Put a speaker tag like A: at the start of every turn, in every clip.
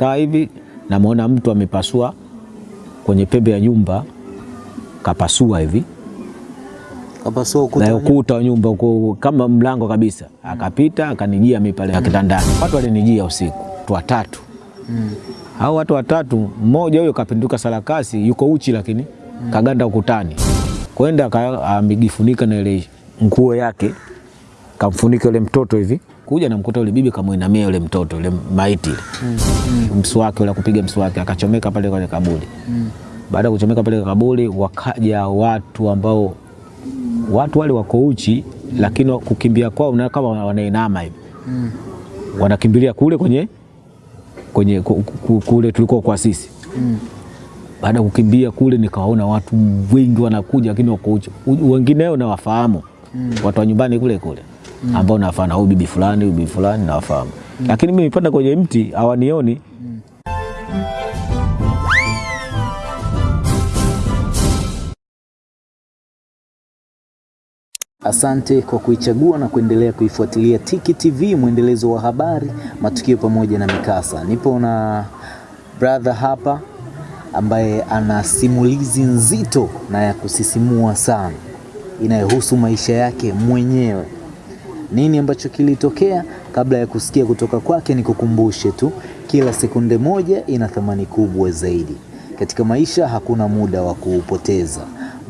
A: nimekaa hivi namuona mtu amepasua kwenye pembe ya nyumba kapasua hivi
B: Kapasua ukuta.
A: na
B: wa nyumba.
A: ukuta wa nyumba kwa kama mlango kabisa, akapita akanijia mimi pale kitandani. Watu walinijia usiku, watu watatu. Hao watu watatu, mmoja huyo kapinduka sarakasi, yuko uchi lakini mm. kaganda ukutani, kwenda amejifunika na ile nguo yake, kamfunika yule mtoto hivi, kuja namkuta yule bibi kamwinamia yule mtoto yule maiti ile mswaki ule kupiga mswaki, akachomeka pale kwenye kaburi. mm. Baada ya kuchomeka pale kaburi, wakaja watu ambao watu wale wako uchi, mm. lakini kukimbia kwao na kama wanainama hivi mm. wanakimbilia kule kwenye kwenye ku- ku- kule tulikuwa kwa sisi mm. baada ya kukimbia kule nikawaona watu wengi wanakuja, lakini wako uchi. Wengineo nawafahamu watu wa nyumbani kule kule ambao nawafahamu, huyu bibi fulani, huyu bibi fulani nawafahamu, lakini mimi nipanda kwenye mti hawanioni.
B: Asante kwa kuichagua na kuendelea kuifuatilia Tiki TV, mwendelezo wa habari, matukio pamoja na mikasa. Nipo na brother hapa ambaye ana simulizi nzito na ya kusisimua sana inayohusu maisha yake mwenyewe. Nini ambacho kilitokea? Kabla ya kusikia kutoka kwake, nikukumbushe tu, kila sekunde moja ina thamani kubwa zaidi. Katika maisha hakuna muda wa kuupoteza.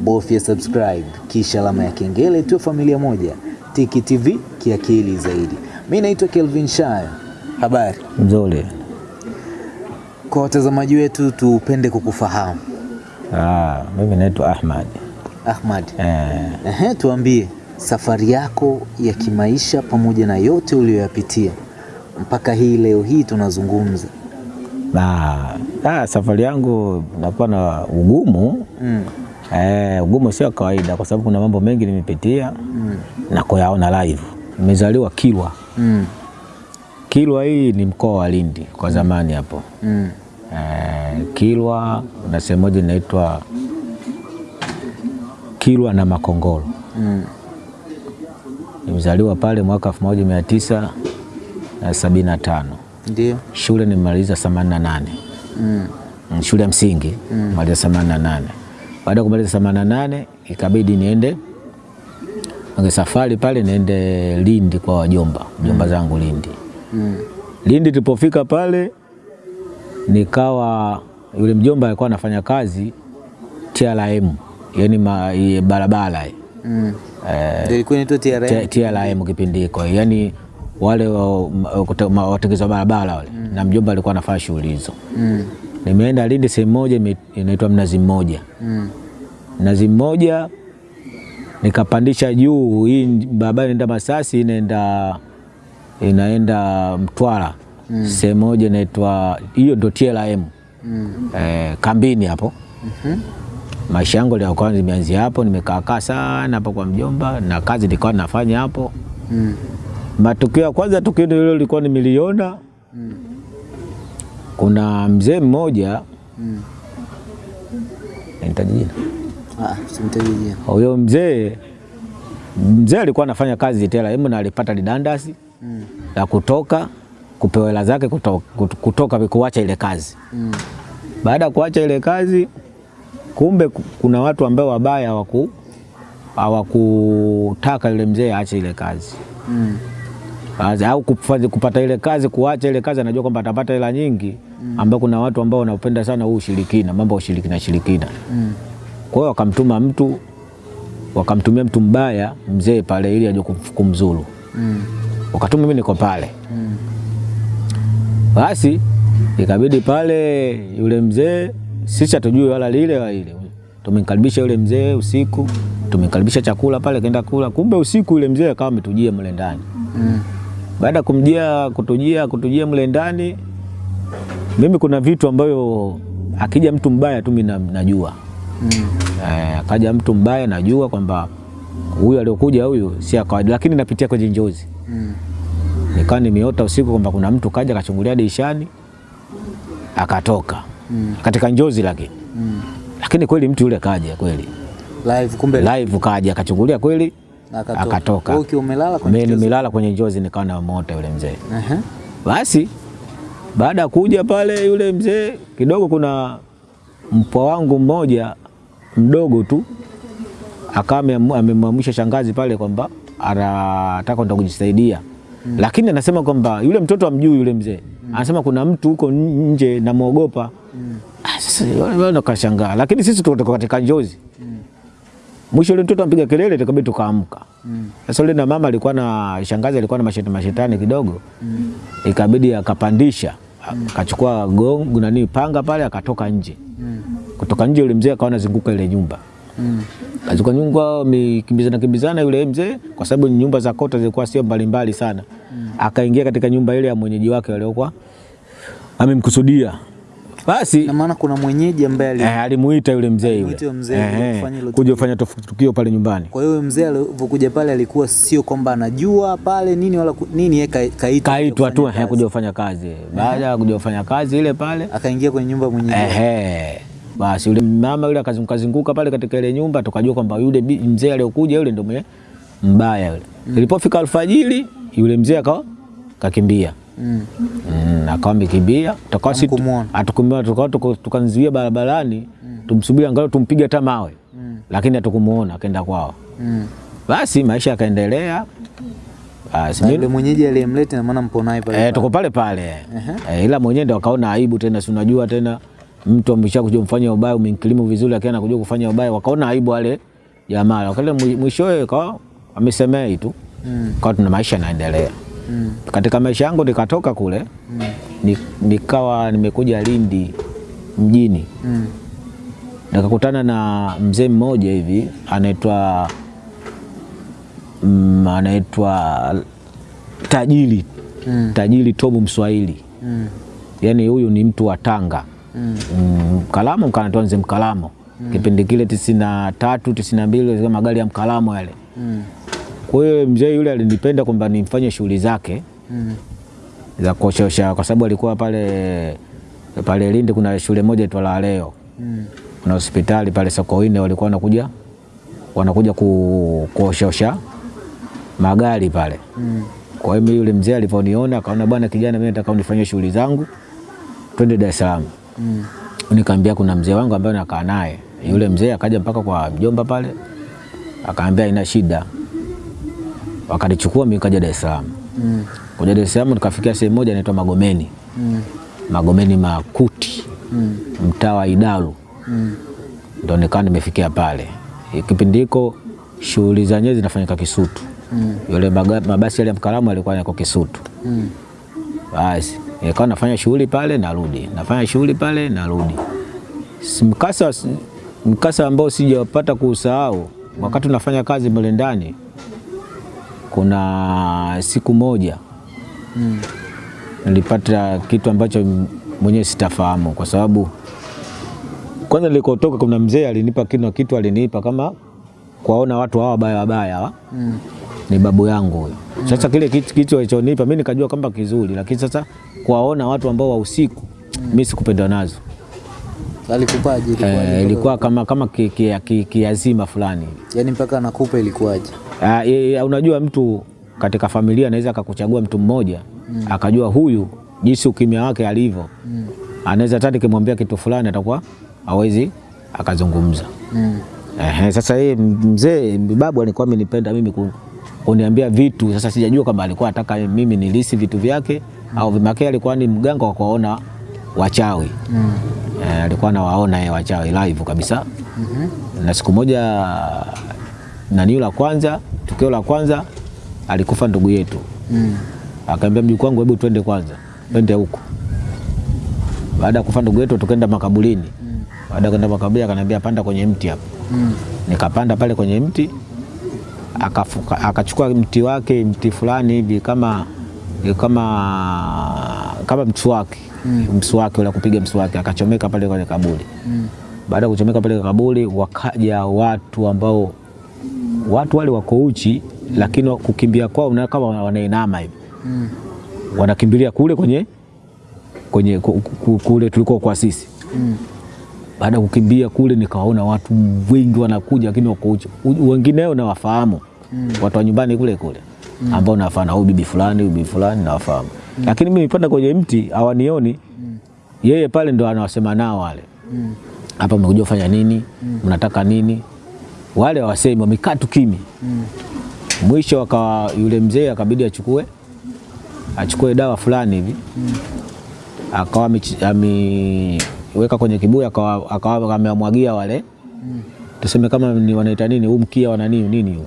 B: Bofya subscribe kisha alama ya kengele, tuwe familia moja. Tiki TV kiakili zaidi. Mi naitwa Kelvin Shayo. Habari
A: Mzuri.
B: kwa watazamaji wetu, tupende kukufahamu
A: Ah, mimi naitwa Ahmad.
B: Ahmad.
A: Eh,
B: Ehe, tuambie safari yako ya kimaisha pamoja na yote uliyoyapitia mpaka hii leo hii tunazungumza.
A: na ah, safari yangu nakuwa na ugumu
B: Mm.
A: eh, ugumu sio kawaida, kwa sababu kuna mambo mengi nimepitia mm. na kuyaona live. Nimezaliwa Kilwa.
B: Mm.
A: Kilwa hii ni mkoa wa Lindi kwa zamani hapo.
B: Mm.
A: Eh, Kilwa na sehemu moja inaitwa Kilwa na Makongoro.
B: Mm.
A: Nimezaliwa pale mwaka elfu moja mia tisa na sabini na tano.
B: Ndio.
A: Shule nimemaliza themanini na nane
B: Mm.
A: Mm, shule ya msingi maliza na nane. Baada ya kumaliza themanini na nane ikabidi niende Mange safari pale niende Lindi kwa wajomba mjomba zangu Lindi.
B: Mm.
A: Lindi tulipofika pale nikawa yule mjomba alikuwa anafanya kazi TRM, yani barabara.
B: Mm.
A: Eh,
B: ilikuwa inaitwa
A: TRM, TRM kipindi hiko, yani wale wa- watengeneza barabara wale, mm. na mjomba alikuwa anafanya shughuli hizo.
B: Mm.
A: Nimeenda Lindi sehemu moja inaitwa Mnazi Mmoja.
B: Mm.
A: Mnazi Mmoja nikapandisha juu, hii barabara inaenda Masasi, inaenda inaenda Mtwara mm. sehemu moja inaitwa hiyo, ndio TLM
B: Mm.
A: eh, kambini hapo. Maisha yangu ya kwanza nimeanzia hapo, nimekaakaa sana hapo kwa mjomba na kazi nilikuwa nafanya hapo.
B: Mm.
A: Matukio ya kwanza, tukio hilo lilikuwa nimeliona, kuna mzee mmoja
B: Mm.
A: nitaji jina
B: Ah, simtaji
A: huyo mzee mzee alikuwa anafanya kazi tela hemu na alipata lidandasi
B: Mm.
A: la kutoka kupewa hela zake kutoka, kutoka kuacha ile kazi.
B: Mm.
A: Baada ya kuacha ile kazi, kumbe kuna watu ambao wabaya hawaku hawakutaka yule mzee aache ile kazi
B: Mm.
A: Au kufanya- kupata ile kazi, kuacha ile kazi, anajua kwamba atapata hela nyingi, mm. ambao kuna watu ambao wanapenda sana huu ushirikina, mambo ya ushirikina shirikina.
B: Mm.
A: Kwa hiyo wakamtuma mtu, wakamtumia mtu mbaya mzee pale, ili aje kumzuru.
B: Mm.
A: Wakatuma mimi niko pale,
B: Mm.
A: basi ikabidi pale yule mzee, sisi hatujui wala lile wala ile, tumemkaribisha yule mzee usiku, tumemkaribisha chakula pale, kaenda kula. Kumbe usiku yule mzee akawa ametujia mle ndani
B: Mm.
A: baada ya kumjia kutujia kutujia mle ndani, mimi kuna vitu ambavyo akija mtu mbaya tu mimi najua
B: Mm.
A: E, akaja mtu mbaya najua kwamba huyu aliokuja huyu si kawaida, lakini napitia kwenye njozi.
B: Mm.
A: Nikawa nimeota usiku kwamba kuna mtu kaja akachungulia dirishani akatoka
B: Mm.
A: katika njozi, lakini
B: Mm.
A: lakini kweli mtu yule kaja kweli
B: Live kumbe
A: live, kaja akachungulia kweli
B: akatoka. Wewe umelala kwenye
A: Mimi
B: nilala
A: nimelala kwenye njozi, nikawa na mota yule mzee
B: Uh -huh.
A: Basi Baada ya kuja pale yule mzee kidogo, kuna mpwa wangu mmoja mdogo tu akawa amemwamsha shangazi pale kwamba anataka ndo kujisaidia mm. Lakini anasema kwamba yule mtoto amjui yule mzee mm. Anasema kuna mtu huko nje namwogopa mm. Wale wakashangaa, lakini sisi tuko katika njozi Mwisho yule mtoto ampiga kelele, tukabidi tukaamka. Sasa yule na mama alikuwa na shangazi alikuwa na mashetani mashetani kidogo, ikabidi akapandisha akachukua gongo nani panga pale, akatoka nje. Kutoka nje yule mzee akawa anazunguka ile nyumba azunguka nyumba, mikimbizana kimbizana yule mzee, kwa sababu nyumba za kota zilikuwa sio mbalimbali sana. Akaingia katika nyumba ile ya mwenyeji wake waliokuwa amemkusudia, basi
B: Na maana kuna mwenyeji ambaye ali...
A: Eh, alimuita yule mzee yule
B: mzee
A: Eh,
B: kuja
A: eh,
B: kufanya
A: kuja kufanya tukio pale nyumbani.
B: Kwa hiyo mzee alivyokuja pale alikuwa sio kwamba anajua pale nini wala nini, yeye ka- kaitwa
A: Kaitwa tu eh, kuja kufanya kazi. Baada ya kuja kufanya kazi ile pale
B: akaingia kwenye nyumba mwenyeji.
A: eh, basi yule mama yule akazunguka zunguka pale katika ile nyumba, tukajua kwamba yule mzee aliyokuja yule ndio mwenye mbaya yule. Ilipofika alfajiri yule mzee akawa kakimbia
B: Mm.
A: Mm, akawa amekimbia tukawa si
B: Hamkumuona.
A: mm. tukawa barabarani tumsubiri angalau tumpige hata mawe, lakini hatukumuona, akaenda kwao.
B: Mm.
A: Basi maisha yakaendelea. Basi
B: mwenyeji aliyemleta na maana mpo naye pale.
A: Eh, tuko pale pale eh, ila mwenyewe ndo akaona aibu tena, si unajua tena mtu amesha kuja kufanya ubaya, umemkilimu vizuri, lakini anakuja kufanya ubaya, wakaona aibu wale jamaa, wakale mwishowe kwa amesemei tu
B: Mm.
A: kwa tuna maisha yanaendelea.
B: Mm.
A: Katika maisha yangu nikatoka kule ni, nikawa nimekuja Lindi mjini
B: Mm.
A: nikakutana na mzee mmoja hivi anaitwa mm, anaitwa tajiri
B: Mm.
A: tajiri Tobu Mswahili
B: Mm.
A: yaani huyu ni mtu wa Tanga
B: Mm.
A: mm, Mkalamo mkanatoa mzee Mkalamo mm. kipindi kile tisini na tatu tisini na mbili magari ya Mkalamo yale.
B: Mm.
A: Kwa hiyo mzee yule alinipenda kwamba nimfanye shughuli zake
B: Mm.
A: za kuoshosha, kwa sababu alikuwa pale pale Lindi, kuna shule moja tu La Leo,
B: Mm.
A: kuna hospitali pale Sokoine, walikuwa wanakuja wanakuja ku, kuoshosha magari pale.
B: Mm.
A: Kwa hiyo yule mzee alivyoniona akaona, bwana kijana, mimi nataka unifanyie shughuli zangu, twende Dar es Salaam.
B: Mm.
A: Nikaambia kuna mzee wangu ambaye nakaa naye. Yule mzee akaja mpaka kwa mjomba pale, akaambia ina shida, wakanichukua mimi kaja Dar es Salaam.
B: Mm.
A: Kuja Dar es Salaam nikafikia sehemu moja inaitwa Magomeni,
B: Mm.
A: Magomeni Makuti,
B: Mm.
A: mtaa wa Idalu,
B: Mm.
A: Ndio nikawa nimefikia pale. Kipindi hiko shughuli za zenyewe zinafanyika Kisutu.
B: Mm.
A: Yule baga, mabasi yale ya Mkalamu alikuwa yako Kisutu.
B: Mm.
A: Basi nikawa nafanya shughuli pale narudi, nafanya shughuli pale narudi. Si- Mkasa, mkasa ambao sijapata kuusahau wakati unafanya kazi mle ndani, kuna siku moja
B: Mm.
A: nilipata kitu ambacho mwenyewe sitafahamu, kwa sababu kwanza nilikotoka kuna mzee alinipa kitu, kitu alinipa kama kuwaona watu hawa wabaya wabaya
B: Mm.
A: ni babu yangu huyo. Sasa kile kitu kitu alichonipa mimi nikajua kwamba kizuri, lakini sasa kuwaona watu ambao wa usiku mm. mimi sikupenda nazo.
B: Alikupaje? ilikuwa,
A: Eh, ilikuwa kama kama kiazima ki, ki, ki, fulani.
B: yani mpaka anakupa ilikuwaje?
A: E, unajua mtu katika familia anaweza akakuchagua mtu mmoja mm. akajua huyu jinsi ukimya wake alivyo
B: Mm.
A: anaweza hata nikimwambia kitu fulani atakuwa hawezi akazungumza.
B: Mm.
A: Ehe, sasa yeye mzee babu alikuwa amenipenda mimi ku- kuniambia vitu. Sasa sijajua kama alikuwa anataka mimi nilisi vitu vyake mm. au vimake, alikuwa ni mganga wa kuwaona wachawi
B: Mm.
A: E, alikuwa anawaona yeye wachawi live kabisa.
B: mm -hmm.
A: Na siku moja nani la kwanza, tukio la kwanza alikufa ndugu yetu,
B: Mm.
A: akaambia mjukuu wangu, hebu twende kwanza, twende huko. Baada ya kufa ndugu yetu tukaenda makaburini. mm. Baada ya kwenda makaburini, akaniambia panda kwenye mti hapo
B: Mm.
A: nikapanda pale kwenye mti akafuka, akachukua mti wake mti fulani hivi kama kama kama mswaki
B: Mm.
A: mswaki ule kupiga mswaki akachomeka pale kwenye kaburi.
B: Mm.
A: Baada ya kuchomeka pale kaburi, wakaja watu ambao watu wale wako uchi, lakini kukimbia kwao unaona kama wanainama hivi,
B: Mm.
A: wanakimbilia kule kwenye kwenye ku- ku- kule tulikuwa kwa sisi
B: Mm.
A: baada ya kukimbia kule nikawaona watu wengi wanakuja, lakini wako uchi. wengine Wengineo nawafahamu
B: Mm.
A: watu wa nyumbani kule kule mm. ambao nawafahamu, huyu bibi fulani, bibi fulani nawafahamu. mm. lakini mimi nipanda kwenye mti hawanioni. mm. Yeye pale ndo anawasema nao wale,
B: Mm.
A: hapa mmekuja kufanya nini? Mnataka nini? Wale hawasemi, wamekaa tu.
B: Mm.
A: Mwisho akawa yule mzee akabidi achukue achukue dawa fulani hivi mm. akawa ameweka kwenye kibuyu akawa akawa amewamwagia wale mm. tuseme kama ni wanaita nini huu mkia wana nini nini huu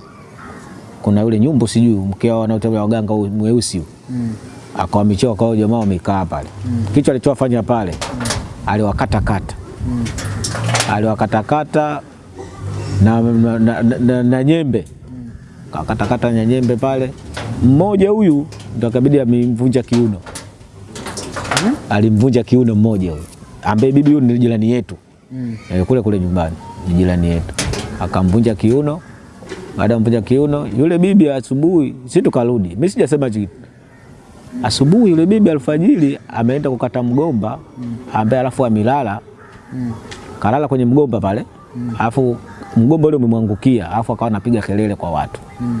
A: kuna yule nyumbu sijui mkia wanaotembea waganga mweusi
B: Mm.
A: akawamichia akawa jamaa wamekaa pale kichwa alichofanya pale mm. aliwakatakata
B: Mm.
A: aliwakatakata na, na, na, na, na, nyembe kakatakata na nyembe pale. Mmoja huyu ndo akabidi amemvunja kiuno, alimvunja kiuno mmoja huyu, ambaye bibi huyu ni jirani yetu
B: Mm.
A: eh, kule kule nyumbani ni jirani yetu, akamvunja kiuno. Baada ya kumvunja kiuno, yule bibi asubuhi, si tukarudi, mimi sijasema kitu. Asubuhi yule bibi alfajiri ameenda kukata mgomba ambaye alafu amilala
B: Mm.
A: kalala kwenye mgomba pale, alafu mgomba ule umemwangukia, afu akawa anapiga kelele kwa watu
B: Mm.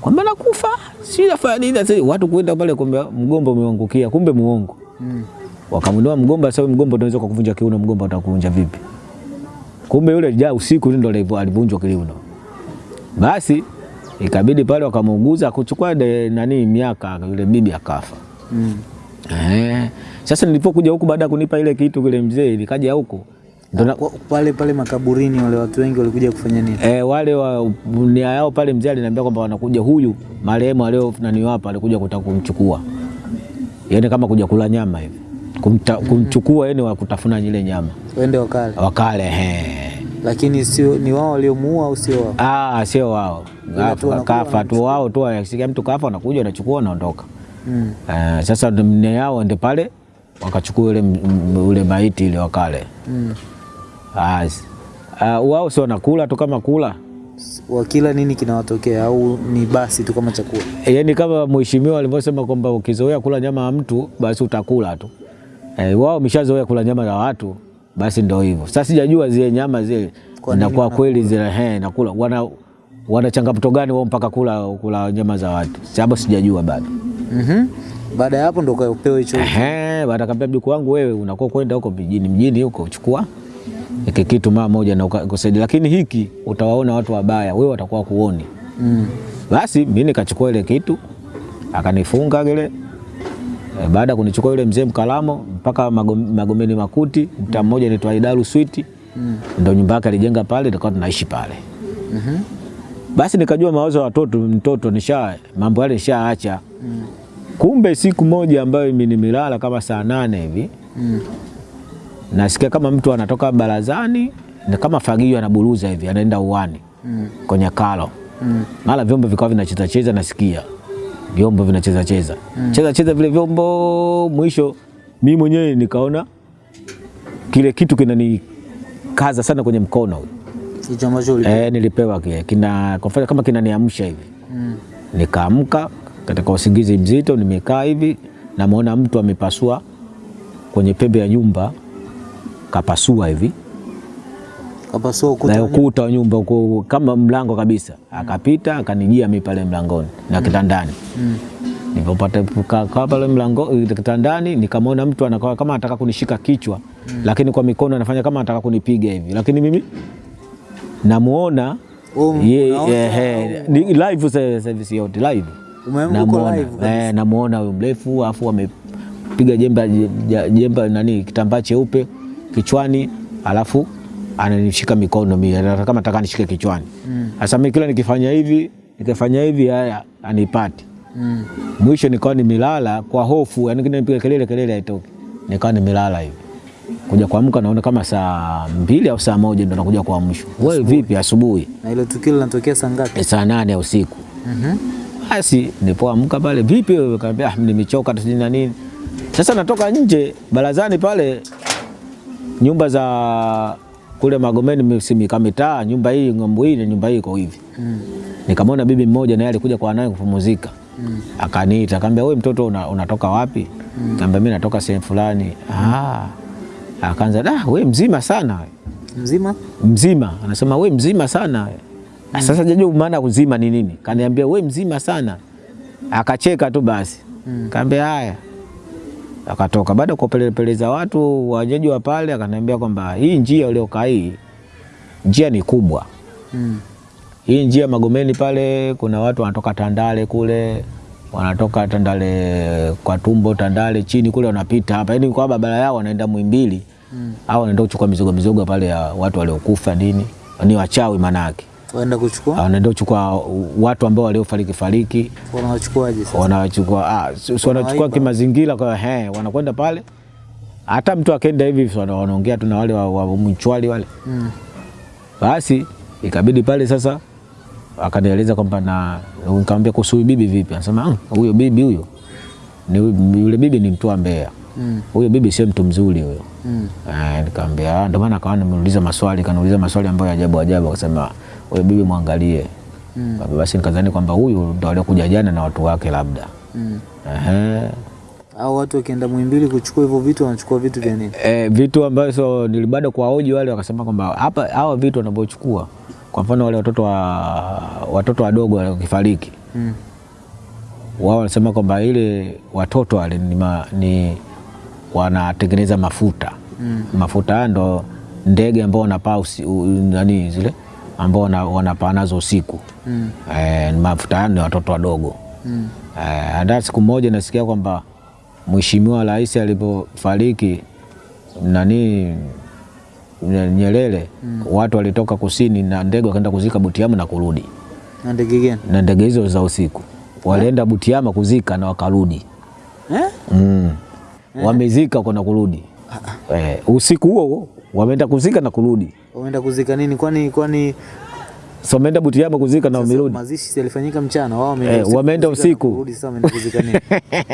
A: kwamba nakufa, si nafanya nini sasa. Watu kuenda pale, kwamba mgomba umemwangukia, kumbe muongo.
B: Mm.
A: Wakamwinua mgomba, sasa mgomba unaweza kukuvunja kiuno, mgomba utakuvunja vipi? Kumbe yule ja usiku ndio alivunjwa kiuno. Basi ikabidi pale wakamuuguza, kuchukua de- nani miaka, yule bibi akafa.
B: Mm.
A: Eh, sasa nilipokuja huku baada ya kunipa ile kitu kile mzee, nikaja huku
B: Kwa- Pale pale makaburini wale watu wengi walikuja kufanya nini?
A: E, wale wa nia yao pale, mzee aliniambia kwamba wanakuja huyu marehemu alio nani wapa alikuja kutaka kumchukua, yaani kama kuja kula nyama hivi Kumta, kumchukua yani wa kutafuna ile nyama
B: Waende wakale,
A: wakale. He.
B: lakini sio ni wao waliomuua au sio wao?
A: Ah, sio wao
B: tu
A: Kafa- tu wao tu, akisikia mtu kafa anakuja anachukua anaondoka.
B: Mm.
A: Uh, sasa nia yao ndio pale wakachukua ule, ule maiti ile wakale.
B: Mm.
A: Basi. uh, wao si wanakula tu kama kula
B: Wakila nini kinawatokea au ni basi tu kama chakula?
A: yaani kama mheshimiwa alivyosema kwamba ukizoea kula nyama ya mtu basi utakula tu. E, wao wameshazoea kula nyama za watu basi ndio hivyo. Sasa sijajua zile nyama zile
B: na
A: Kwa kweli zile he nakula wana wana changamoto gani wao mpaka kula kula nyama za watu, sababu sijajua bado.
B: Mhm. Baada ya hapo ndo ukapewa hicho.
A: Eh, baada kaambia mjukuu wangu, wewe unakuwa kwenda huko mjini mjini huko chukua hiki kitu mara moja na uka- lakini hiki utawaona watu wabaya, wewe watakuwa kuoni.
B: Mm.
A: Basi mimi nikachukua ile kitu akanifunga kile. E, baada ya kunichukua yule mzee Mkalamo mpaka Magom- Magomeni Makuti, mta mmoja inaitwa Idaru Switi,
B: Mm.
A: ndio nyumba yake alijenga pale, tukawa tunaishi pale.
B: Mhm.
A: Basi nikajua mawazo ya watoto, mtoto nisha mambo yale nishaacha.
B: Mm.
A: Kumbe siku moja ambayo mimi nimelala kama saa nane hivi
B: Mm.
A: Nasikia kama mtu anatoka barazani na kama fagio anaburuza hivi anaenda uwani
B: Mm.
A: kwenye kalo.
B: Mm.
A: mara vyombo vikawa vinachezacheza nasikia. Vyombo vinachezacheza cheza. Cheza cheza vile vyombo, mwisho mimi mwenyewe nikaona kile kitu kinanikaza sana kwenye mkono.
B: Hicho ambacho uli
A: e, nilipewa kile kina kwa mfano kama kinaniamsha hivi,
B: Mm.
A: nikaamka katika usingizi mzito, nimekaa hivi, namwona mtu amepasua kwenye pembe ya nyumba, kapasua hivi.
B: Kapasua ukuta.
A: ukuta wa nyumba uko kama mlango kabisa, akapita akanijia mi pale mlangoni na kitandani.
B: Mm.
A: Nilipopata kukaa kaa pale mlango kitandani, nikamwona mtu anakaa kama anataka kunishika kichwa, lakini kwa mikono anafanya kama anataka kunipiga hivi, lakini mimi namuona
B: um,
A: ye,
B: ye,
A: eh, ni live service yote live. Namuona.
B: live
A: eh, namuona huyo mrefu afu amepiga jemba je- jemba nani kitambaa cheupe kichwani, alafu ananishika mikono mimi anataka kama nataka nishike kichwani.
B: Mm.
A: Sasa mimi kila nikifanya hivi nikifanya hivi haya anipati.
B: Mm.
A: Mwisho nikawa nimelala kwa hofu, yani nipiga kelele kelele haitoki, nikawa nimelala hivi. Kuja kuamka naona kama saa mbili au saa moja ndo nakuja kuamshwa. Wewe vipi asubuhi?
B: Na ile tukio linatokea saa ngapi?
A: E, saa nane usiku.
B: Mhm.
A: Basi nipoamka pale, vipi wewe? Kaambia ah, nimechoka tu na nini. Sasa natoka nje barazani pale, nyumba za kule Magomeni simikamitaa nyumba hii ngombo hii na nyumba hii iko hivi.
B: Mm.
A: Nikamwona bibi mmoja naye alikuja kwa naye kupumzika.
B: Mm.
A: Akaniita, akaambia wewe mtoto una, unatoka wapi? Kaambia mimi natoka sehemu fulani. Ah. Akaanza, "Da, wewe mzima sana." we."
B: Mzima?
A: Mzima, anasema we mzima sana. Mm. Sasa jajua maana kuzima ni nini? Kaniambia we mzima sana. Akacheka tu basi.
B: Mm.
A: Kaambia haya. Akatoka. Baada ya kuwapelepeleza watu wajeji wa pale, akaniambia kwamba hii njia uliokaa hii njia ni kubwa.
B: Mm.
A: hii njia Magomeni pale kuna watu wanatoka Tandale kule wanatoka Tandale kwa tumbo Tandale chini kule wanapita hapa, yani kwa barabara yao wanaenda Muhimbili.
B: Mm.
A: au wanaenda kuchukua mizogo mizogo pale ya watu waliokufa nini, ni wachawi manake,
B: Waenda kuchukua
A: wanaenda kuchukua watu ambao waliofariki fariki
B: wanawachukuaje sasa?
A: wanawachukua ah, si- si wanachukua kimazingira kwa he, wanakwenda pale, hata mtu akenda hivi wanaongea tu na wale wa, wa mchwali wale
B: Mm.
A: basi ikabidi pale sasa akanieleza kwamba na nikamwambia kuhusu bibi vipi, anasema huyo huyo bibi huyo ni yule bibi ni mtu wa Mbeya,
B: Mm.
A: huyo bibi sio mtu mzuri huyo.
B: Mm.
A: Eh, nikamwambia "Ah, ndio maana akawa nimeuliza maswali, kaniuliza maswali ambayo ajabu ajabu, akasema huyo bibi mwangalie.
B: Mm.
A: Basi nikadhani kwamba huyu ndo aliokuja jana na watu wake labda.
B: Mm.
A: Ehe.
B: Au watu wakienda Muhimbili kuchukua hivyo vitu wanachukua vitu vya nini?
A: E, vitu ambavyo nilibada kwa hoji wale wakasema kwamba hapa hawa vitu wanavyochukua, kwa mfano wale watoto wa watoto wadogo wale wakifariki,
B: Mm.
A: wao wanasema kwamba ile watoto wale ni, ma, ni wanatengeneza mafuta
B: Mm.
A: mafuta ndo ndege ambao wanapaa nani zile ambao wana- wanapaa nazo usiku
B: Mm.
A: e, mafuta haya ni watoto wadogo
B: Mm.
A: E, hata siku moja nasikia kwamba Mheshimiwa Rais alipofariki nani Nyerere mm. watu walitoka kusini na ndege wakaenda kuzika Butiama na kurudi
B: Na ndege gani?
A: na ndege hizo za usiku walienda Butiama kuzika na wakarudi
B: Eh?
A: mm. wamezika kwa na kurudi eh, usiku huo huo wameenda kuzika na kurudi
B: Wameenda kuzika nini? Kwani kwani
A: so wameenda Butiama kuzika na wamerudi
B: mazishi yalifanyika mchana, wao
A: Eh, wameenda usiku.
B: kurudi, Sasa wameenda kuzika nini?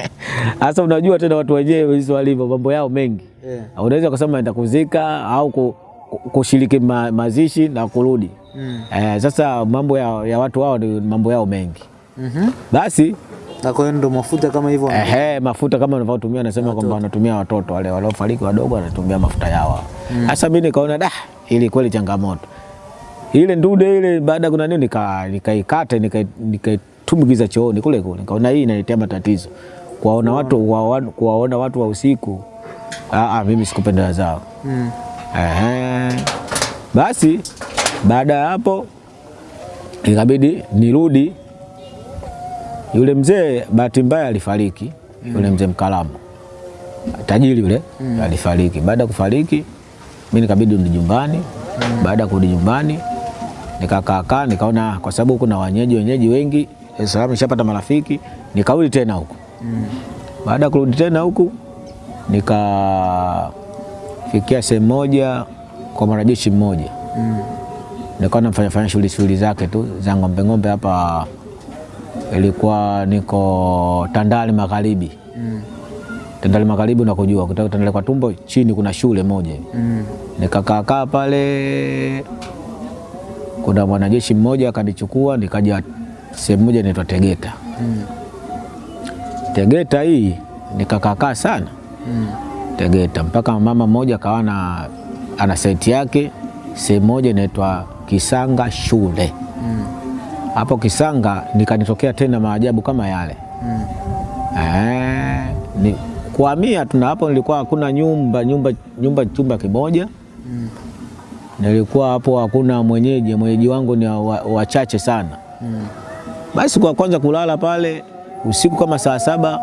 A: Sasa unajua tena watu wenyewe hizo walivyo, mambo yao mengi
B: Yeah.
A: unaweza kusema enda kuzika au ku- ku- kushiriki ma, mazishi na kurudi.
B: Mm.
A: Eh, sasa mambo ya, ya watu wao ni mambo yao mengi.
B: Mhm.
A: Basi
B: Na kwa hiyo ndo mafuta kama hivyo.
A: ehe, mafuta kama wanavyotumia, anasema kwamba wanatumia watoto wale waliofariki wadogo, wanatumia mafuta yao. Sasa mm. mimi nikaona da, ili kweli changamoto ile ndude ile, baada ya kuna nini, nika- nikaikata nika nikaitumbukiza chooni kule kule, nikaona hii inaletea matatizo kuwaona watu kuwaona- kuwaona watu wa usiku. Aa, ah, mimi sikupendeza zao.
B: Mm.
A: Ehe. Basi baada ya hapo ikabidi nirudi. Yule mzee bahati mbaya alifariki, yule mzee Mkalamu tajiri yule mm. alifariki. Baada ya kufariki, mi nikabidi rudi nyumbani. mm. Baada ya kurudi nyumbani, nikakaakaa nikaona, kwa sababu kuna wenyeji wenyeji wengi Dar es Salaam, nishapata marafiki, nikarudi tena huku.
B: Mm.
A: Baada ya kurudi tena huku nikafikia sehemu moja kwa mwanajeshi mmoja,
B: Mm.
A: nikawa nafanya fanya shughuli shughuli zake tu za ng'ombe ng'ombe hapa, ilikuwa niko Tandale Magharibi. Tandale Magharibi unakujua, kutoka Tandale kwa tumbo chini kuna shule moja hivi.
B: Mm.
A: Nikakaakaa pale, kuna mwanajeshi mmoja akanichukua, nikaja sehemu moja inaitwa Tegeta.
B: Mm.
A: Tegeta hii nikakaakaa sana
B: Mm.
A: Tegeta mpaka mama mmoja akawa na ana saiti yake sehemu moja inaitwa Kisanga shule.
B: Mm.
A: Hapo Kisanga nikanitokea tena maajabu kama yale
B: Mm.
A: eh, ni kuhamia tuna hapo, nilikuwa hakuna nyumba nyumba nyumba chumba kimoja
B: Mm.
A: nilikuwa hapo, hakuna mwenyeji, mwenyeji wangu ni wachache wa- sana.
B: Mm.
A: Basi kwa kwanza kulala pale usiku kama saa saba,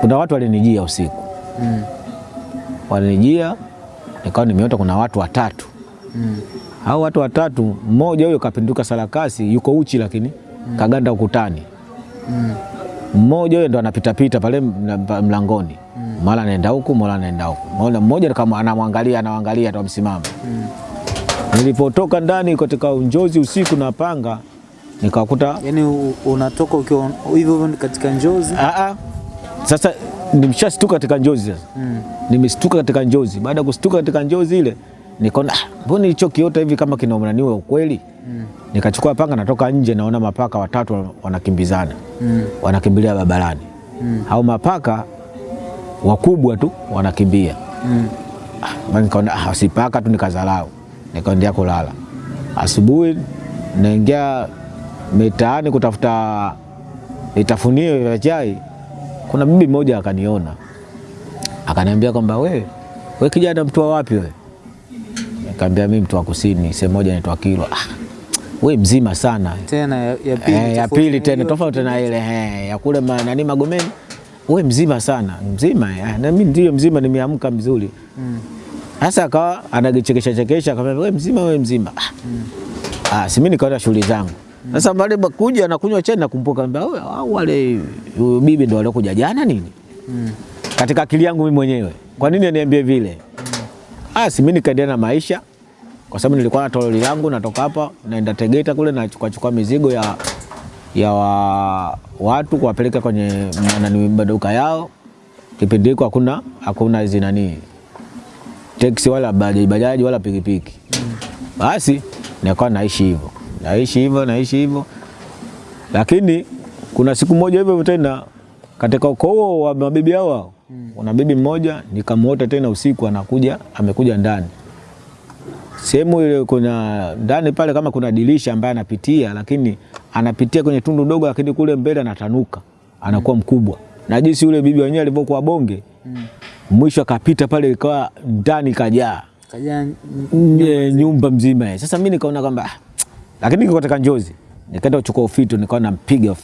A: kuna watu walinijia usiku
B: Mm.
A: walinijia nikawa nimeota kuna watu watatu.
B: Mm.
A: Hao watu watatu, mmoja huyo kapinduka sarakasi, yuko uchi lakini mm. kaganda ukutani.
B: Mm.
A: Mmoja huyo ndo anapitapita pale mlangoni mm. mara anaenda huku, mara anaenda huku. Mmoja mmoja kama anamwangalia anamwangalia ndo.
B: Mm.
A: Nilipotoka ndani katika njozi usiku na panga, nikakuta
B: yani unatoka ukiwa hivyo hivyo katika njozi.
A: Aa, sasa nimeshastuka katika njozi sasa.
B: Mm.
A: Nimestuka katika njozi. Baada ya kustuka katika njozi ile, nikaona ah, mbona hicho kiota hivi kama kinaonaniwa ukweli?
B: Mm.
A: Nikachukua panga, natoka nje, naona mapaka watatu wanakimbizana,
B: Mm.
A: wanakimbilia barabarani.
B: Mm.
A: Hao mapaka wakubwa tu wanakimbia.
B: Mm.
A: Ah, nikaona ah, si paka tu, nikazalau, nikaendea kulala. Asubuhi naingia mitaani kutafuta vitafunio vya chai, kuna bibi mmoja akaniona akaniambia kwamba we, we kijana mtu wa wapi we? Nikamwambia mimi mtu wa kusini, sehemu moja inaitwa Kilwa. Ah, we mzima sana
B: Tena ya, ya pili,
A: eh, ya pili tena tofauti na ile eh, ya kule ma- nani Magomeni. We mzima sana mzima eh, na mimi ndio mzima, nimeamka mzuri sasa Mm. akawa anagichekesha chekesha, akamwambia we mzima, we mzima. mm. ah, si mimi nikaenda shughuli zangu. Sasa mm. baada kuja na kunywa chai nakumbuka kwamba "Wewe, hao wale huyo bibi ndio waliokuja jana nini?
B: Mm.
A: Katika akili yangu mimi mwenyewe, kwa nini aniambie vile? Ah, si mimi nikaendelea na maisha kwa sababu nilikuwa na toroli langu, natoka hapa naenda Tegeta kule nachukua chukua mizigo ya ya wa, watu kuwapeleka kwenye nani maduka yao. Kipindi hiko hakuna hakuna hizi nani teksi wala bajaji bajaji wala pikipiki. Basi nikawa naishi hivyo naishi hivyo naishi hivyo, lakini kuna siku moja hivyo tena katika ukoo wa mabibi hao hao, kuna bibi mmoja nikamwota tena usiku anakuja amekuja ndani sehemu ile kuna ndani pale kama kuna dirisha ambaye anapitia, lakini anapitia kwenye tundu dogo, lakini kule mbele anatanuka anakuwa mkubwa, na jinsi yule bibi wenyewe alivyokuwa bonge mm. mwisho akapita pale ikawa ndani kajaa
B: kajaa
A: Nye- nyumba mzima. Sasa mimi nikaona kwamba ah, lakini niko katika njozi, nikaenda kuchukua ufito, nikawa nampiga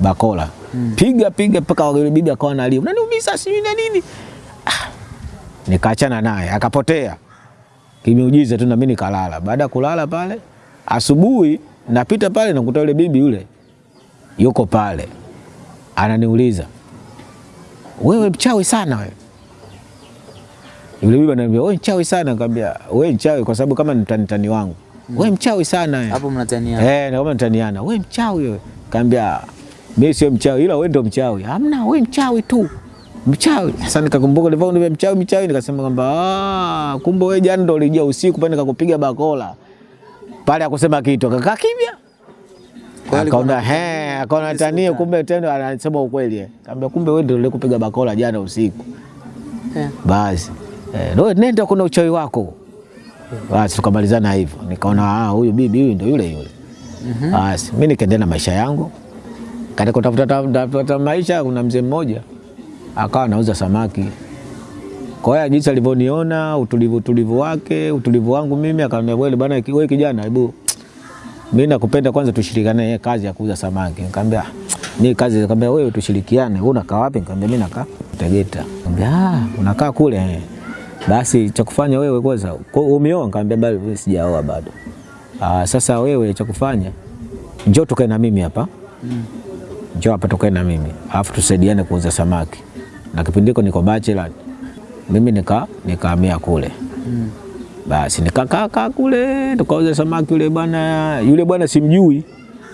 A: bakola mm. piga piga mpaka yule bibi akawa analia, unaniumiza sijui na nini. Ah, nikaachana naye akapotea kimeujiza tu, na mimi nikalala. Baada ya kulala pale, asubuhi napita pale nakuta yule bibi yule yuko pale ananiuliza, wewe mchawi sana wewe yule bibi ananiambia wewe mchawi sana. Nikamwambia wewe mchawi kwa sababu kama ni mtani wangu. Wewe mchawi sana wewe.
B: hapo mnataniana.
A: Eh, na kama mtaniana. Wewe mchawi wewe. Nikamwambia mimi sio mchawi ila wewe ndio mchawi. Hamna, wewe mchawi tu. Mchawi. Sasa nikakumbuka nilivyo mchawi mchawi nikasema kwamba ah, kumbe wewe jana ndio ulijia usiku pale nikakupiga bakola. Pale akusema kitu akakaa kimya. Akaona he, akaona tania kumbe tena anasema ukweli. eh. Kaambia kumbe wewe ndio ulikupiga bakola jana usiku.
B: Eh.
A: Basi eh, no, nenda kuna uchawi wako. Basi tukamalizana hivyo, nikaona ah, huyu bibi huyu ndio yule yule. Basi mimi nikaendelea na maisha yangu. Katika kutafuta maisha, kuna mzee mmoja akawa anauza samaki. Kwa hiyo jinsi alivyoniona utulivu utulivu wake utulivu wangu mimi, akaniambia wewe bwana, wewe kijana, hebu mimi nakupenda, kwanza tushirikiane yeye kazi ya kuuza samaki. Nikamwambia ni kazi, nikamwambia wewe tushirikiane. Wewe unakaa wapi? Nikamwambia mimi nakaa Tegeta. Nikamwambia ah, unakaa kule. Basi cha kufanya wewe kwanza, kwa- umeoa? Nikamwambia bado sijaoa bado. Ah, sasa wewe cha kufanya njoo tukae na mimi hapa njoo hapa tukae na mimi alafu tusaidiane kuuza samaki. Na kipindi hiko niko bachelor, mimi nika nikahamia kule mm. basi nikakaa kaa kule tukauza samaki. Yule bwana yule bwana simjui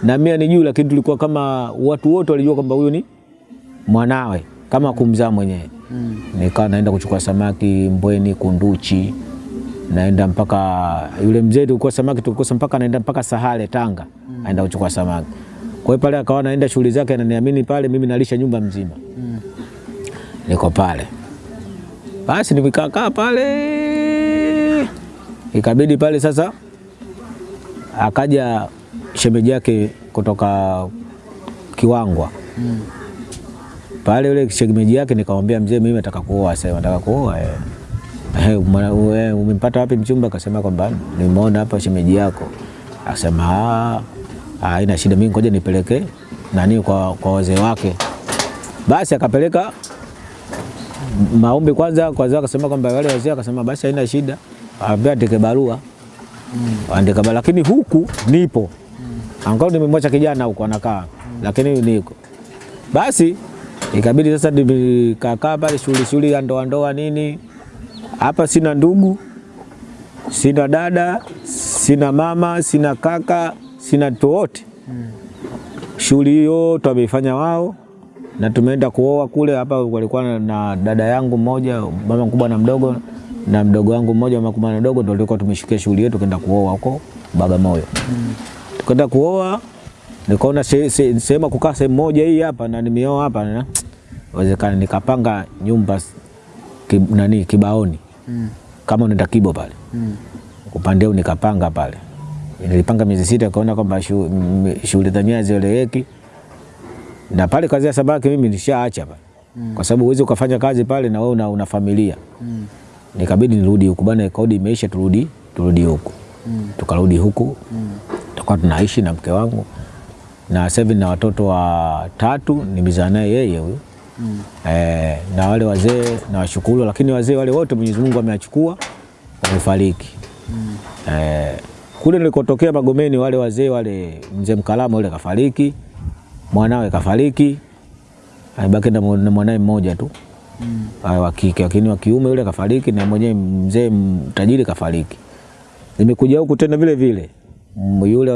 A: na mimi anijui, lakini tulikuwa kama watu wote walijua kwamba huyu ni mwanawe kama kumzaa mwenyewe. Nikawa naenda kuchukua samaki Mbweni, Kunduchi, naenda mpaka yule mzee tulikuwa samaki tulikosa mpaka naenda mpaka Sahale Tanga, mm. aenda kuchukua samaki. Kwa hiyo pale akawa naenda shughuli zake, ananiamini pale, mimi nalisha nyumba mzima, niko pale basi nimekaakaa pale, ikabidi pale sasa, akaja shemeji yake kutoka Kiwangwa mm. pale, yule shemeji yake nikamwambia, mzee, mimi nataka kuoa sasa. Nataka kuoa. Eh, umempata wapi mchumba? Akasema kwamba nimeona hapa shemeji yako. Akasema "Ah, ah, haina shida, mimi ngoja nipeleke nani kwa, kwa wazee wake. Basi akapeleka maombi kwanza kwanza, akasema kwamba wale wazee, akasema basi haina shida, aambia andike barua andika barua, lakini huku nipo mm. angalau nimemwacha kijana huko anakaa, mm. lakini niko basi. Ikabidi sasa nikakaa pale shughuli shughuli ya ndoa ndoa nini. Hapa sina ndugu, sina dada, sina mama, sina kaka, sina mtu wote. Shughuli hiyo wameifanya wao na tumeenda kuoa kule. Hapa walikuwa na- dada yangu mmoja, mama mkubwa na mdogo, na mdogo wangu mmoja, mama mkubwa na mdogo, ndio tulikuwa tumeshikia shughuli yetu kwenda kuoa huko Bagamoyo. Mm. Tukaenda kuoa, nikaona se- se- sehemu ya kukaa sehemu moja hii hapa, na nimeoa hapa, na wezekana nikapanga nyumba ki, nani Kibaoni Mm. kama unaenda Kibo pale Mm. upande nikapanga pale, nilipanga miezi sita, kaona kwamba shu- shughuli zenyewe hazieleweki, na pale kazi ya samaki mimi nishaacha pale, kwa sababu uweze ukafanya kazi pale na wewe una, una familia
B: Mm.
A: nikabidi nirudi huku bana, kodi imeisha, turudi turudi huku
B: Mm.
A: tukarudi huku
B: Mm.
A: tukawa tunaishi na mke wangu na sasa na watoto wa watatu nimezaa naye yeye huyu
B: Mm.
A: eh, na wale wazee nawashukuru, lakini wazee wale wote Mwenyezi Mungu ameachukua wamefariki.
B: Mm.
A: Eh, kule nilikotokea Magomeni wale wazee wale, mzee Mkalama yule kafariki, mwanawe kafariki, amebaki na mwanae mwanawe mmoja tu
B: Mm.
A: Wa kike, lakini wa kiume yule kafariki, na mwenyewe mzee tajiri kafariki. Nimekuja huku tena vile vile yule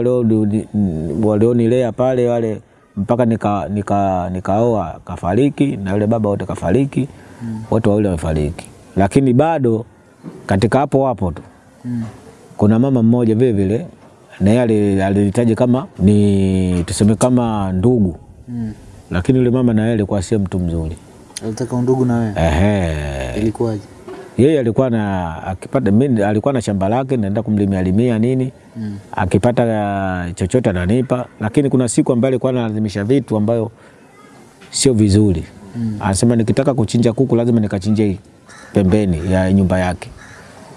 A: walionilea pale wale mpaka nika, nika, nikaoa kafariki, na yule baba wote kafariki, mm. wote wawili wamefariki, lakini bado katika hapo hapo tu
B: Mm.
A: kuna mama mmoja vile vile na yeye alilitaja kama ni tuseme kama ndugu,
B: Mm.
A: lakini yule mama na yeye alikuwa sio mtu mzuri.
B: Alitaka undugu na wewe?
A: Ehe.
B: Ilikuwaje?
A: Yeye alikuwa na akipata mimi alikuwa na shamba lake naenda kumlimia limia nini
B: Mm.
A: akipata uh, chochote ananipa, lakini kuna siku ambayo alikuwa analazimisha vitu ambayo sio vizuri.
B: Mm.
A: Anasema nikitaka kuchinja kuku lazima nikachinje pembeni ya nyumba yake.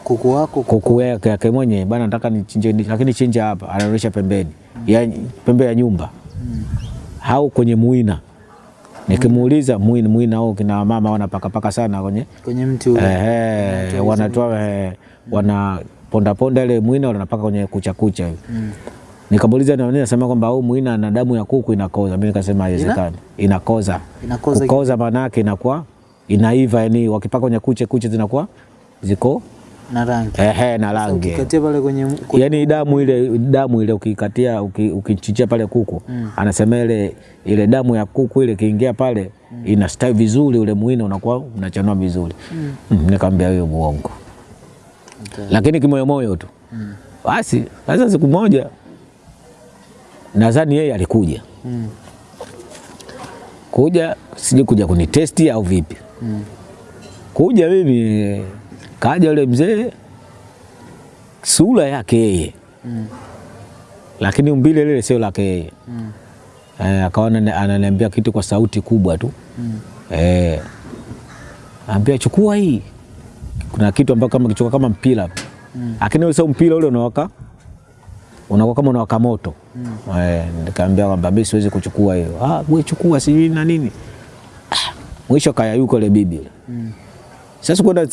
B: Kuku wako
A: Kuku yake yake mwenye bana, nataka nichinje, lakini chinja hapa, anaonyesha pembeni ya pembe ya nyumba
B: Mm.
A: au kwenye muina. Nikimuuliza muina, muina au kina mama wanapakapaka sana kwenye
B: kwenye mti ule.
A: Ehe, wanatoa eh, wana ponda ponda ile mwina wanapaka kwenye kucha kucha hivi.
B: Mm.
A: Nikamuuliza na nini, nasema kwamba au mwina na damu ya kuku inakoza. Mimi nikasema haiwezekani, inakoza.
B: Inakoza
A: Kukoza maana yake inakuwa inaiva, yani wakipaka kwenye kucha kucha zinakuwa ziko
B: na rangi.
A: ehe na rangi.
B: Ukikatia pale kwenye
A: Yaani damu ile damu ile ukikatia ukichichia pale kuku
B: Mm.
A: anasema ile ile damu ya kuku ile kiingia pale mm. inastawi vizuri, ule mwina unakuwa unachanua vizuri. Mm. Nikamwambia hiyo muongo
B: Okay.
A: lakini kimoyomoyo tu.
B: Mm.
A: Basi sasa siku moja nadhani yeye alikuja
B: Mm.
A: kuja, sijui kuja kunitesti au vipi.
B: Mm.
A: Kuja mimi kaja yule mzee, sura yake yeye,
B: Mm.
A: lakini umbile lile sio lake yeye.
B: Mm.
A: Eh, akawa ananiambia kitu kwa sauti kubwa tu
B: Mm.
A: eh, ambia chukua hii. Kuna kitu ambacho kama kichukua kama mpira
B: Mm.
A: lakini sio mpira ule unawaka unakuwa kama unawaka moto
B: Mm.
A: eh, nikaambia kwamba mimi siwezi kuchukua hiyo. Ah, wewe chukua sijui na nini. Ah, mwisho kayayuka ile bibi.
B: Mm.
A: Sasa kwenda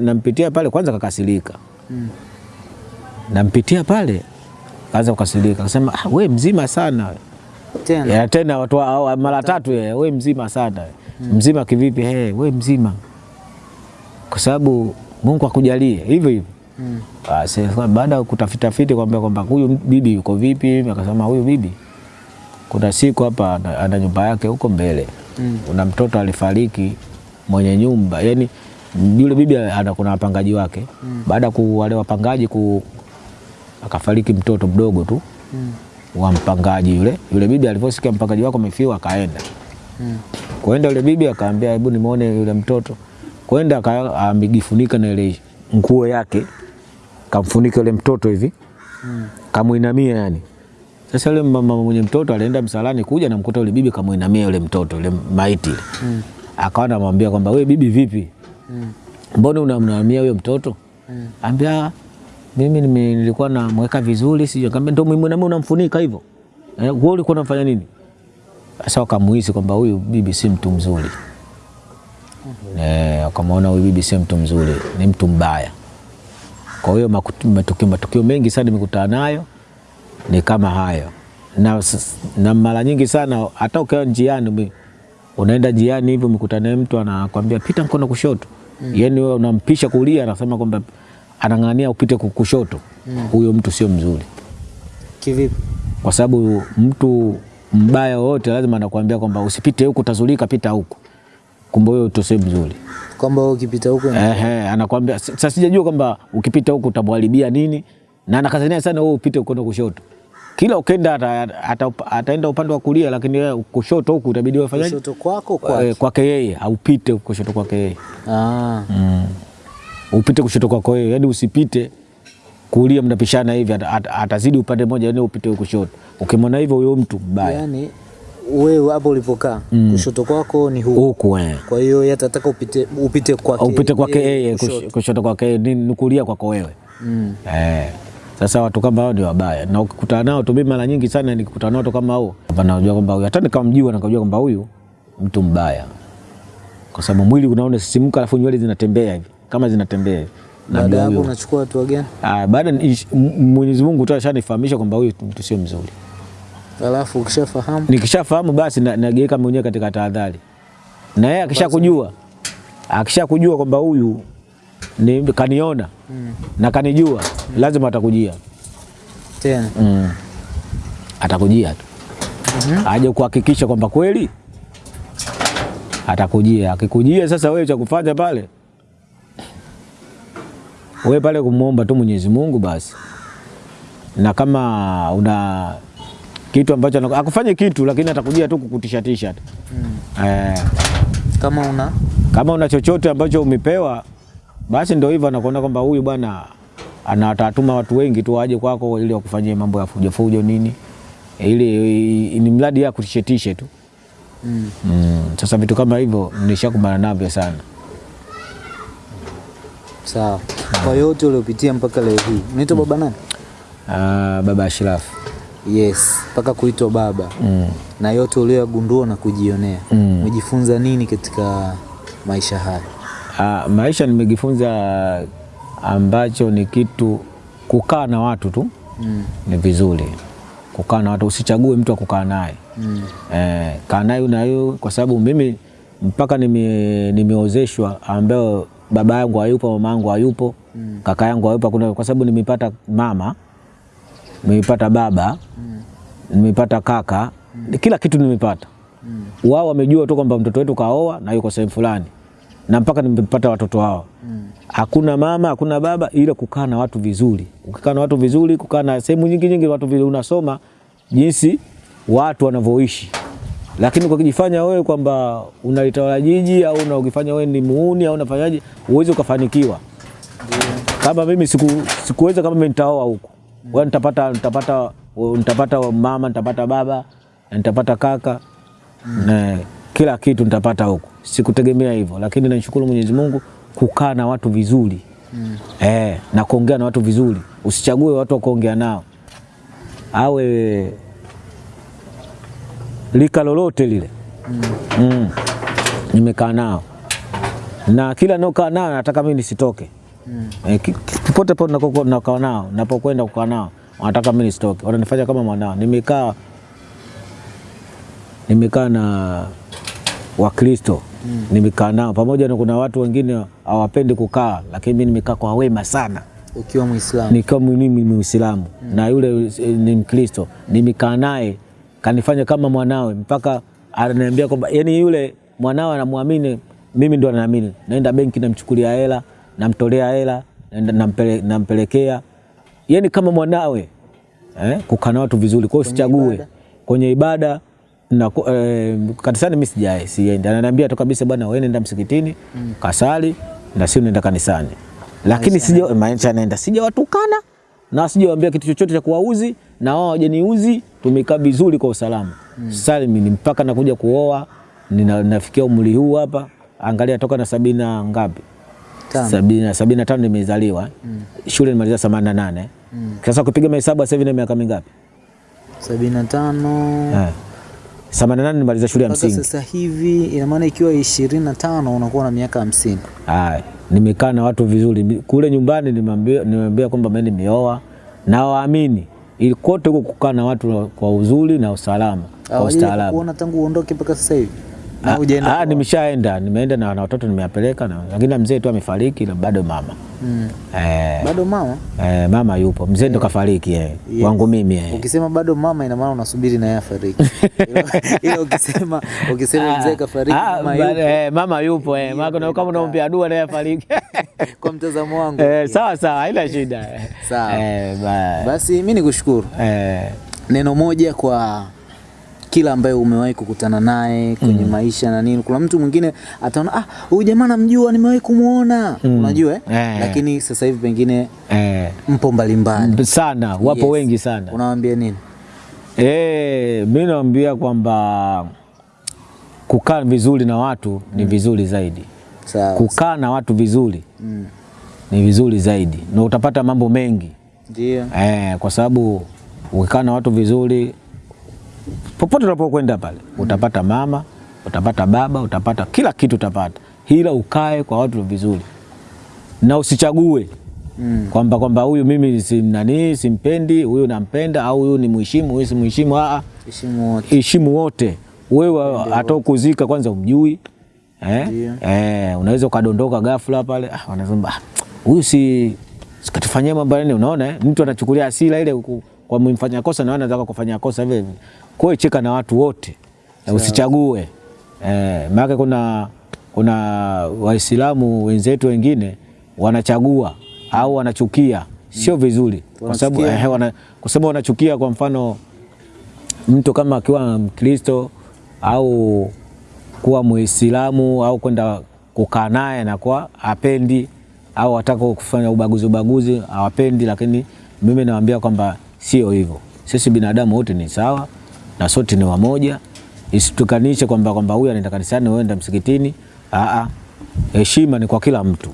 A: nampitia na- pale kwanza kakasirika.
B: Mm.
A: Nampitia pale kaanza kukasirika. Akasema ah, wewe mzima sana.
B: Tena.
A: Ya, tena watu wa- mara tatu yeye, "Wewe mzima sana. Mm. Mzima kivipi? Hey, wewe mzima. Kwa sababu Mungu akujalie hivyo hivyo.
B: Mm.
A: Basi baada ya kutafitafiti kwamba kwamba huyu bibi yuko vipi, akasema huyu bibi kuna siku hapa ana, nyumba yake huko mbele
B: Mm.
A: kuna mtoto alifariki mwenye nyumba, yani yule bibi ana kuna wapangaji wake
B: Mm.
A: baada ya wale wapangaji ku akafariki mtoto mdogo tu
B: Mm.
A: wa mpangaji yule. Yule bibi alivyosikia mpangaji wako amefiwa akaenda
B: Mm.
A: kwenda, yule bibi akaambia hebu nimuone yule mtoto. Kwenda amejifunika na ile nguo yake, kamfunika yule mtoto hivi
B: Mm.
A: kamuinamia yani. Sasa yule mama mwenye mtoto alienda msalani kuja na mkuta yule bibi kamuinamia yule mtoto yule maiti.
B: Mm.
A: Akawa anamwambia kwamba we bibi, vipi,
B: Mm.
A: mbona unamnamia huyo mtoto?
B: Mm.
A: Ambia mimi nilikuwa namweka vizuri, sio kama ndio mimi nami unamfunika hivyo. Eh, wewe ulikuwa unafanya nini? Sasa wakamuhisi kwamba huyu bibi si mtu mzuri. Eh, wakamwona huyu bibi si mtu mzuri, ni mtu mbaya. Kwa hiyo matukio, matukio mengi sana nimekutana nayo ni kama hayo, na, na mara nyingi sana hata ukiwa njiani unaenda njiani hivyo mkutane na mtu anakwambia pita mkono kushoto, mm. yani wewe unampisha kulia, anasema kwamba anang'ania upite kushoto, kushoto. Huyo mtu sio mzuri,
B: Kivipi?
A: kwa sababu mtu mbaya wote lazima anakuambia kwamba usipite huku, utazulika, pita huku. Kumbe huyo mtu sio mzuri.
B: Kwamba wewe ukipita huko
A: Ehe, anakuambia sasa, sijajua kwamba ukipita huku utamharibia nini, na anakazania sana wewe upite kwenda kushoto. Kila ukenda ata, ata, ataenda upande wa kulia, lakini wewe kushoto huku itabidi wewe
B: kushoto kwako kwa.
A: kwa kwake yeye aupite kushoto kwake yeye
B: Ah.
A: mm. upite kushoto kwako yeye, yani usipite kulia, mnapishana hivi, at, at, atazidi upande mmoja, yani upite kushoto. Ukimwona hivyo, huyo mtu mbaya
B: Yaani wewe hapo ulipokaa mm. kushoto kwako ni huku.
A: huku eh.
B: kwa hiyo yeye atataka upite upite kwake
A: upite kwake yeye
B: kushoto.
A: kwake ni kulia kwako wewe
B: Mm.
A: eh. Sasa watu kama hao ni wabaya, na ukikutana nao tu, mimi mara nyingi sana nikikutana nao watu kama hao, najua kwamba huyu hata nikamjua nikajua kwamba huyu mtu mbaya, kwa sababu mwili unaona sisimka, alafu nywele zinatembea hivi kama zinatembea hivi.
B: Baada ya hapo unachukua hatua gani?
A: Ah, baada Mwenyezi Mungu tu ashanifahamisha kwamba huyu mtu sio mzuri.
B: Alafu ukishafahamu
A: Nikishafahamu basi nageeka nageuka mwenyewe katika tahadhari, na yeye akishakujua akishakujua kwamba huyu ni kaniona mm. na kanijua, mm. lazima atakujia
B: tena
A: mm. atakujia tu mm -hmm. aje kuhakikisha kwamba kweli atakujia. Akikujia sasa, wewe cha kufanya pale, wewe pale kumwomba tu Mwenyezi Mungu basi, na kama una kitu ambacho akufanye kitu, lakini atakujia tu kukutishatisha tu mm. eh,
B: kama una
A: kama una chochote ambacho umepewa basi ndio hivyo, anakuona kwamba huyu bwana anatatuma watu wengi tu waje kwako ili wakufanyie mambo ya fujo fujo nini, ili ni mradi ya kutishetishe tu
B: mm.
A: mm. Sasa vitu kama hivyo nishakumbana navyo sana.
B: sawa. Kwa yote uliopitia mpaka leo hii unaitwa baba nani?
A: Ah, baba Ashrafu
B: Yes, mpaka kuitwa baba
A: mm.
B: na yote uliyogundua na kujionea
A: Mm.
B: umejifunza nini katika maisha haya?
A: Ah, maisha nimejifunza ambacho ni kitu kukaa na watu tu
B: mm.
A: ni vizuri kukaa na watu, usichague mtu akukaa kukaa naye
B: Mm.
A: eh, kaa naye na huyo, kwa sababu mimi mpaka nime, nimeozeshwa ambayo baba yangu hayupo, mama yangu hayupo, mm. kaka yangu hayupo, kuna kwa sababu nimepata mama, nimepata baba, mm. nimepata kaka, mm. kila kitu nimepata. mm. Wao wamejua tu kwamba mtoto wetu kaoa na yuko sehemu fulani, na mpaka nimepata watoto hao hakuna mama hakuna baba, ila kukaa na watu vizuri. Ukikaa na watu vizuri, kukaa na sehemu nyingi nyingi watu vile unasoma jinsi watu wanavyoishi. Lakini kwa kujifanya wewe kwamba unalitawala jiji au na ukifanya wewe ni muuni au unafanyaje, uweze ukafanikiwa. Kama mimi siku, sikuweza kama mimi nitaoa huko, mm. wewe nitapata nitapata nitapata mama nitapata baba nitapata kaka na kila kitu nitapata huko. Sikutegemea hivyo, lakini nashukuru Mwenyezi Mungu kukaa na watu vizuri mm. eh, na kuongea na watu vizuri. Usichague watu wa kuongea nao, awe lika lolote lile mm. Mm. Nimekaa nao na kila naokaa nao nataka mimi nisitoke eh, ki- popote pote nako- nakaa nao, napokwenda kukaa nao wanataka mimi nisitoke, wananifanya kama mwanao. Nimekaa nimekaa na Wakristo nimekaa nao. Pamoja na kuna watu wengine hawapendi kukaa, lakini mimi nimekaa kwa wema sana,
B: Ukiwa Muislamu.
A: Nikiwa mimi Muislamu. Mm. na yule eh, ni Mkristo, nimekaa naye kanifanya kama mwanawe, mpaka ananiambia kwamba yani yule mwanawe anamwamini mimi, ndo anaamini. Naenda benki namchukulia hela, namtolea hela, nampele, nampelekea. Yani kama mwanawe eh, kukaa na watu vizuri. Kwa hiyo
B: sichague.
A: kwenye ibada na eh, kanisani mimi sijae siende. Ananiambia tu kabisa bwana wewe nenda msikitini mm. kasali na si nenda kanisani. Lakini sija maana naenda sijawatukana na sijawaambia kitu chochote cha kuwauzi na wao hawajaniuzi, tumekaa vizuri kwa usalama. Mm. salimi ni mpaka nakuja kuoa nina, nafikia umri huu hapa, angalia toka na sabina ngapi sabina, sabina tano nimezaliwa mm. shule nimaliza themanini na nane mm. Sasa kupiga mahesabu sasa hivi na miaka mingapi?
B: sabini na tano
A: yeah. 88 nimaliza shule ya msingi.
B: Sasa hivi ina maana ikiwa 25 unakuwa na miaka 50.
A: Ah, nimekaa na watu vizuri. Kule nyumbani nimeambia nimeambia kwamba mimi nimeoa na waamini. Ilikote huko kukaa na watu kwa uzuri na usalama, kwa ustaarabu.
B: Kuona tangu uondoke mpaka sasa hivi na hujaenda
A: Ah, nimeshaenda nimeenda na, wana watoto nimeapeleka na lakini mzee tu amefariki na bado mama
B: Mm.
A: eh,
B: Bado mama,
A: eh, mama yupo, mzee ndo kafariki eh,
B: Yes.
A: wangu mimi eh.
B: ukisema bado mama ina maana unasubiri na yeye afariki. Ila- Ila ukisema ukisema mzee kafariki,
A: Ah,
B: mama yupo,
A: eh, mama yupo eh, maana kuna- kama unaombea dua na yeye afariki
B: kwa mtazamo wangu.
A: eh, sawa sawa, haina shida
B: Sawa.
A: eh, ba-
B: Basi mimi nikushukuru.
A: eh,
B: neno moja kwa kila ambaye umewahi kukutana naye kwenye mm. maisha na nini. Kuna mtu mwingine ataona ah, huyu jamaa namjua, nimewahi kumwona unajua eh?
A: Eh.
B: Lakini sasa hivi pengine
A: eh,
B: mpo mbalimbali,
A: sana wapo
B: Yes.
A: wengi sana
B: unawaambia nini?
A: Eh, mimi naambia kwamba kukaa vizuri na watu mm. ni vizuri zaidi.
B: Sawa.
A: Kukaa na watu vizuri
B: Mm.
A: ni vizuri zaidi na utapata mambo mengi
B: Ndio.
A: eh, kwa sababu ukikaa na watu vizuri, popote unapokwenda pale utapata mama, utapata baba, utapata kila kitu utapata, ila ukae kwa watu vizuri na usichague
B: Mm.
A: kwamba kwamba huyu mimi si nani simpendi, huyu nampenda, au huyu ni mheshimu, huyu si mheshimu. Ah,
B: Heshimu wote.
A: heshimu wote. Wewe hata kwanza umjui eh? Eh, unaweza ukadondoka ghafla pale, ah, wanasema ah, huyu si sikatufanyia mambo nini. Unaona eh? mtu anachukulia asila ile ku- kwa mfanya kosa na wewe unataka kufanya kosa vile vile. Kwa hiyo cheka na watu wote. Na usichague. Eh, maana kuna kuna Waislamu wenzetu wengine wanachagua au wanachukia, sio vizuri. Kwa sababu
B: Wanachukia.
A: eh, wana, kwa sababu wanachukia kwa mfano mtu kama akiwa Mkristo au kuwa Muislamu au kwenda kukaa naye na kwa hapendi au wataka kufanya ubaguzi ubaguzi hawapendi, lakini mimi nawaambia kwamba sio hivyo. Sisi binadamu wote ni sawa na sote ni wamoja, isitukanishe kwamba kwamba huyu anaenda kanisani, wewe enda msikitini. Aa, heshima ni kwa kila mtu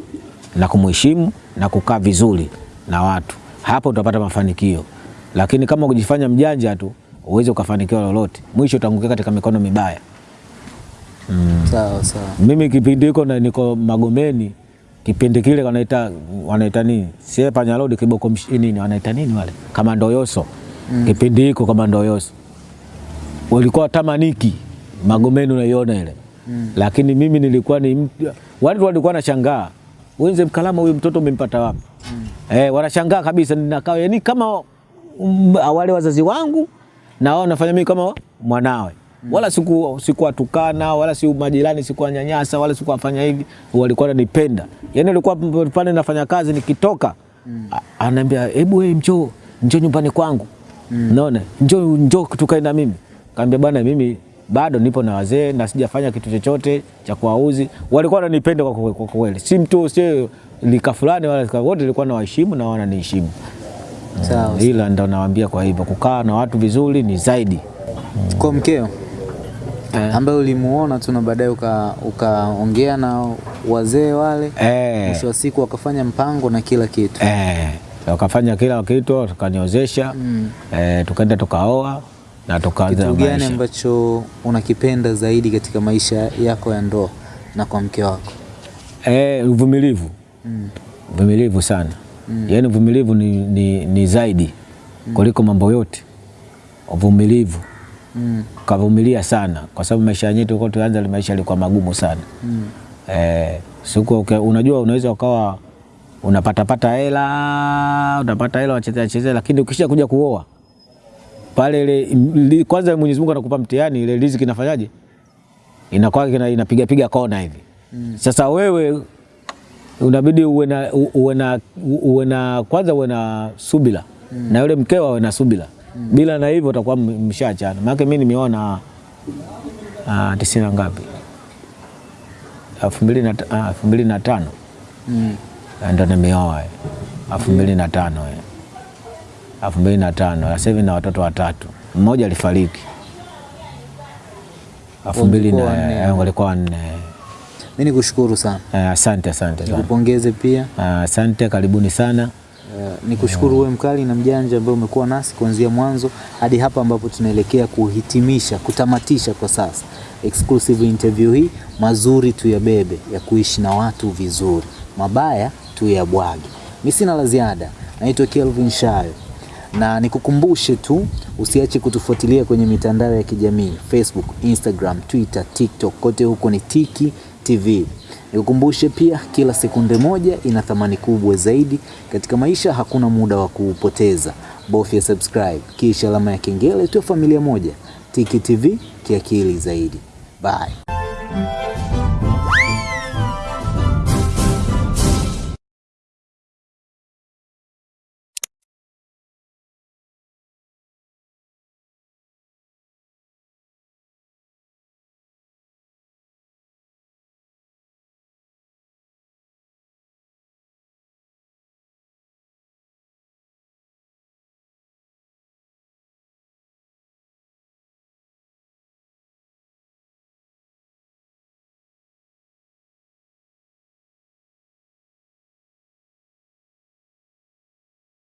A: na kumheshimu na kukaa vizuri na watu, hapo utapata mafanikio. Lakini kama kujifanya mjanja tu uweze ukafanikiwa lolote, mwisho utaangukia katika mikono mibaya. Mm.
B: Sawa sawa.
A: Mimi kipindi hiko na niko Magomeni, kipindi kile wanaita wanaita nini, sie panyarodi kiboko msh- nini wanaita nini wale? Kamando yoso kipindi hiko kama ndoyoso walikuwa tamaniki Magomeni, unaiona ile. Mm. lakini mimi nilikuwa ni watu walikuwa wanashangaa. Wenze mkalama, huyu mtoto umempata wapi? mm. Eh, wanashangaa kabisa, ninakaa yani kama um, wale wazazi wangu na wao nafanya mimi kama mwanawe wala siku sikuwatukana wala si majirani sikuwanyanyasa wala sikuwafanya hivi, walikuwa wananipenda. Yani walikuwa pale nafanya kazi, nikitoka mm. anaambia hebu wewe njoo njoo nyumbani kwangu, mm. naona njoo njoo tukae na mimi. Kaambia bwana, mimi bado nipo na wazee na sijafanya kitu chochote cha kuwauzi. Walikuwa wananipenda kwa kweli, si mtu si lika fulani wala lika- wote nilikuwa nawaheshimu na wananiheshimu.
B: Sawa.
A: Ila ndo nawaambia kwa hivyo kukaa na watu vizuri ni zaidi.
B: Kwa mkeo
A: Eh.
B: ambaye ulimuona tu na baadaye ukaongea uka- na wazee wale,
A: Eh,
B: mwisho wa siku wakafanya mpango na kila kitu.
A: eh, wakafanya kila kitu, tukaniozesha eh, tukaenda tukaoa na tukaanza maisha.
B: Kitu gani ambacho unakipenda zaidi katika maisha yako ya ndoa na kwa mke wako?
A: Eh, uvumilivu mm. uvumilivu sana mm. yaani uvumilivu ni, ni, ni zaidi mm. kuliko mambo yote uvumilivu
B: Mm.
A: kavumilia sana kwa sababu maisha yetu tulikuwa tuanza ile maisha yalikuwa magumu sana mm. eh, siku okay, unajua unaweza ukawa unapatapata hela unapata hela wachezea chezea lakini ukisha kuja kuoa pale ile li- kwanza Mwenyezi Mungu anakupa mtihani ile riziki inafanyaje inakuwa ina- inapigapiga kona hivi mm. sasa wewe unabidi uwe na uwe na uwe na kwanza uwe na subira mm. na yule mkeo awe na subira bila na hivyo utakuwa mshaachana. Maana mimi nimeona ah, tisini na ngapi? Elfu mbili na ah, elfu mbili na tano.
B: Mm.
A: ndo nimeoa eh. elfu mbili na tano eh. elfu mbili na tano. Sasa hivi na watoto watatu. Mmoja alifariki. Elfu mbili
B: Walikuwa
A: na eh, walikuwa wanne.
B: Mimi nikushukuru sana,
A: Eh, asante asante sana.
B: Nikupongeze pia.
A: Ah, asante karibuni sana
B: Uh, nikushukuru wewe mkali na mjanja ambaye umekuwa nasi kuanzia mwanzo hadi hapa ambapo tunaelekea kuhitimisha, kutamatisha kwa sasa exclusive interview hii. Mazuri tuyabebe, ya kuishi na watu vizuri, mabaya tuyabwage. Mimi sina la ziada, naitwa Kelvin Shayo na nikukumbushe tu usiache kutufuatilia kwenye mitandao ya kijamii Facebook, Instagram, Twitter, TikTok, kote huko ni Tiki TV. Nikukumbushe pia kila sekunde moja ina thamani kubwa zaidi katika maisha, hakuna muda wa kuupoteza. Bofya subscribe kisha alama ya kengele, tuwe familia moja. Tiki TV kiakili zaidi. Bye.